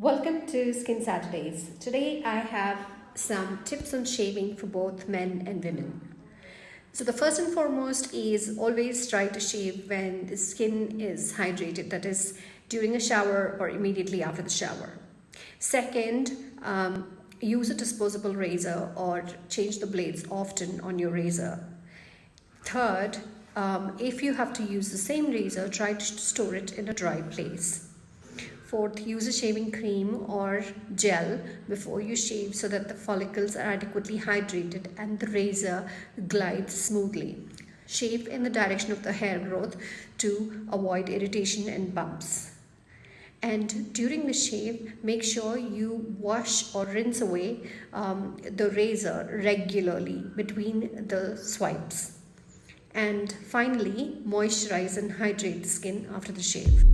Welcome to Skin Saturdays. Today I have some tips on shaving for both men and women. So the first and foremost is always try to shave when the skin is hydrated, that is during a shower or immediately after the shower. Second, um, use a disposable razor or change the blades often on your razor. Third, um, if you have to use the same razor, try to store it in a dry place. Fourth, use a shaving cream or gel before you shave so that the follicles are adequately hydrated and the razor glides smoothly. Shave in the direction of the hair growth to avoid irritation and bumps. And during the shave, make sure you wash or rinse away um, the razor regularly between the swipes. And finally, moisturize and hydrate the skin after the shave.